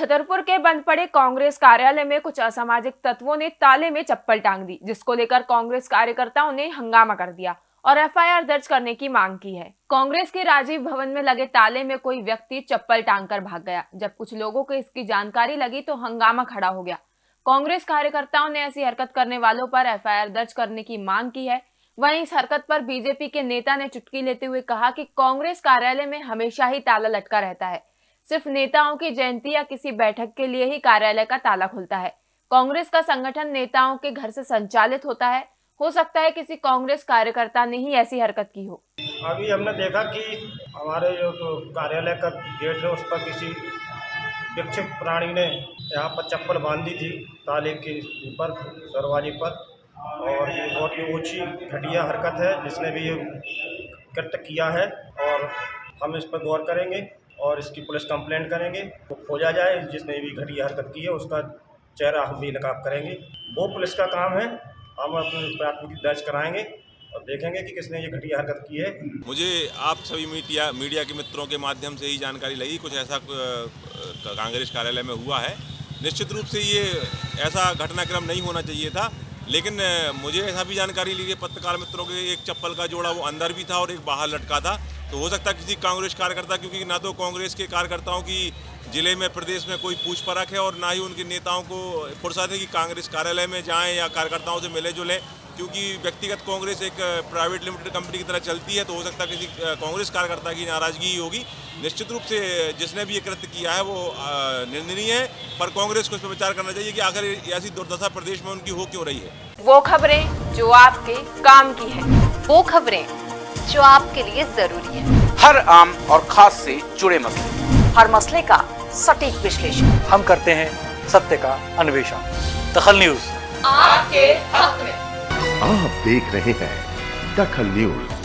छतरपुर के बंद पड़े कांग्रेस कार्यालय में कुछ असामाजिक तत्वों ने ताले में चप्पल टांग दी, जिसको लेकर कांग्रेस कार्यकर्ताओं ने हंगामा कर दिया और एफआईआर दर्ज करने की मांग की है। कांग्रेस के राजीव भवन में लगे ताले में कोई व्यक्ति चप्पल टांग कर भाग गया। जब कुछ लोगों को इसकी जानकारी लगी तो हंगामा खड़ा हो गया। कांग्रेस कार्यकर्ताओं ने ऐसी हरकत करने वालों पर एफआईआर दर्ज करने की मांग की है। वहीं इस हरकत पर बीजेपी के नेता ने चुटकी लेते हुए कहा कि कांग्रेस कार्यालय में हमेशा ही ताला लटका रहता है। सिर्फ़ नेताओं की जयंती या किसी बैठक के लिए ही कार्यालय का ताला खुलता है। कांग्रेस का संगठन नेताओं के घर से संचालित होता है। हो सकता है किसी कांग्रेस कार्यकर्ता ने ही ऐसी हरकत की हो। अभी हमने देखा कि हमारे जो तो कार्यालय का गेट है, उस पर किसी विक्षिप्त प्राणी ने यहाँ पर चप्पल बांधी थी, ताले के ऊपर, दरवाजे पर, और ये बहुत ही ऊँची, घटिया हरकत है, जिसने भी ये कृत्य किया है, और हम इस पर गौर करेंगे। और इसकी पुलिस कंप्लेंट करेंगे, वो तो खोजा जाए, जिसने भी घटिया हरकत की है, उसका चेहरा हम भी नकाब करेंगे। वो पुलिस का काम है, हम अपनी प्राथमिकी दर्ज कराएँगे और देखेंगे कि किसने ये घटिया हरकत की है। मुझे आप सभी मीडिया मीडिया के मित्रों के माध्यम से ही जानकारी लगी, कुछ ऐसा कांग्रेस कार्यालय में हुआ है। निश्चित रूप से ये ऐसा घटनाक्रम नहीं होना चाहिए था, लेकिन मुझे ऐसा भी जानकारी ली पत्रकार मित्रों के एक चप्पल का जोड़ा वो अंदर भी था और एक बाहर लटका था। तो हो सकता है किसी कांग्रेस कार्यकर्ता, क्योंकि ना तो कांग्रेस के कार्यकर्ताओं की ज़िले में, प्रदेश में कोई पूछ परख है और ना ही उनके नेताओं को फुर्सत है कि कांग्रेस कार्यालय में जाएँ या कार्यकर्ताओं से मिले जुलें, क्योंकि व्यक्तिगत कांग्रेस एक प्राइवेट लिमिटेड कंपनी की तरह चलती है तो हो सकता है किसी कांग्रेस कार्यकर्ता की नाराज़गी होगी। निश्चित रूप से जिसने भी ये कृत्य किया है, वो निंदनीय है, पर कांग्रेस को इस पर विचार करना चाहिए कि आखिर ऐसी दुर्दशा प्रदेश में उनकी हो क्यों रही है? वो खबरें जो आपके काम की है। वो खबरें जो आपके लिए ज़रूरी है। हर आम और खास से जुड़े मसले। हर मसले का सटीक विश्लेषण। हम करते हैं सत्य का अन्वेषण। दखल न्यूज़। आपके हक में। आप देख रहे हैं दखल न्यूज़।